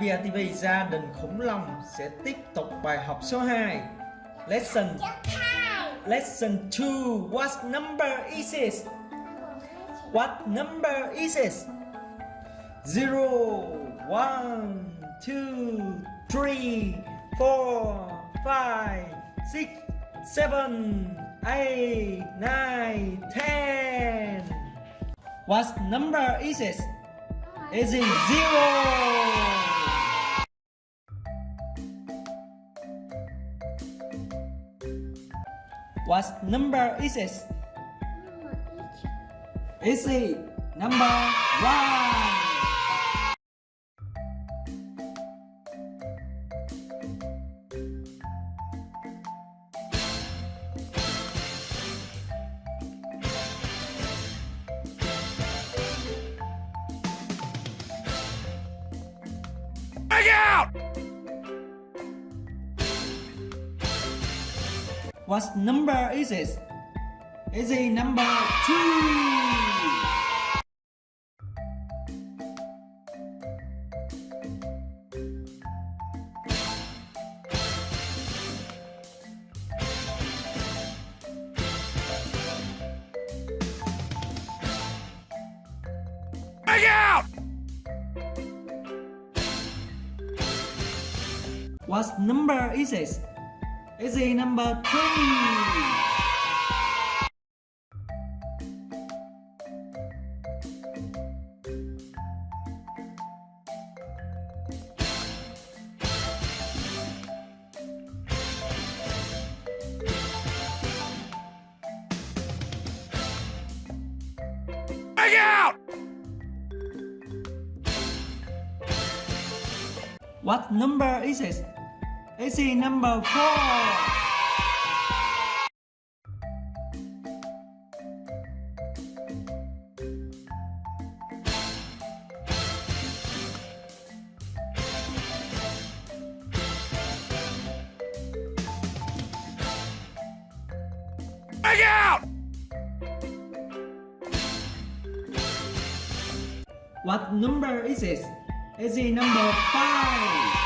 BRTV Gia đình khủng long sẽ tiếp tục bài học số 2 Lesson Lesson 2 What number is it? What number is it? 0 1 2 3 4 5 6 7 8 9 10 What number is it? Is it 0? What number is it? Is it number one? What number is it? Is it number two? What number is it? Is it number three? What number is it? Essay number 4. What number is it? Is it number 5?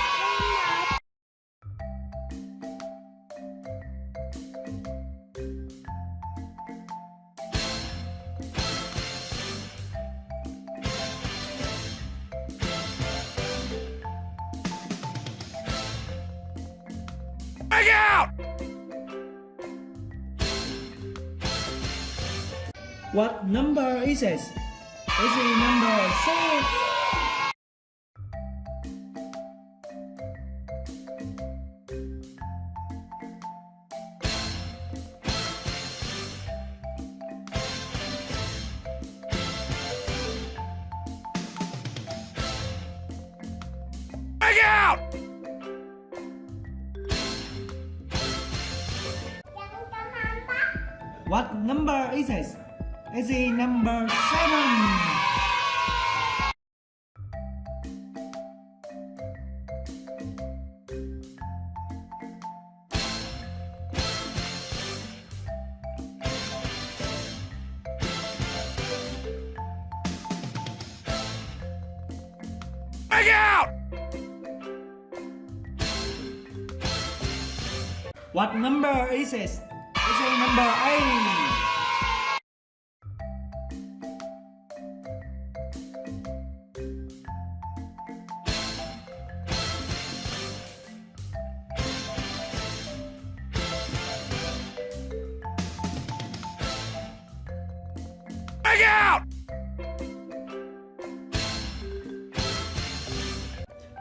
Out! What number is this? Is it number six? What number is it? Is it number seven? Hang out! What number is it? Is it number eight? Hang out!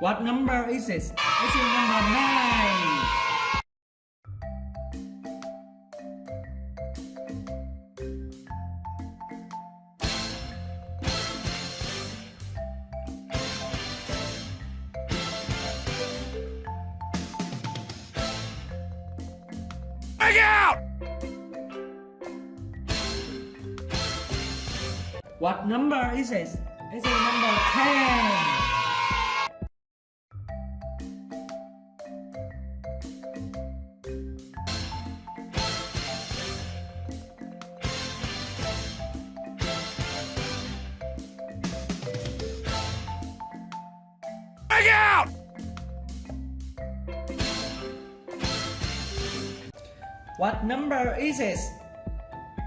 What number is it? Is it number nine? Hang out! What number is it? Is it number 10? What number is it?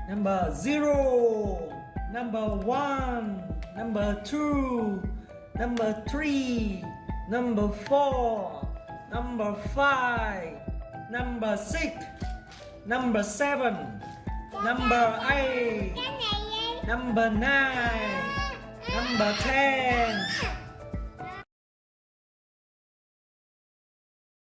Number zero, number one, number two, number three, number four, number five, number six, number seven, number eight, number nine, number ten,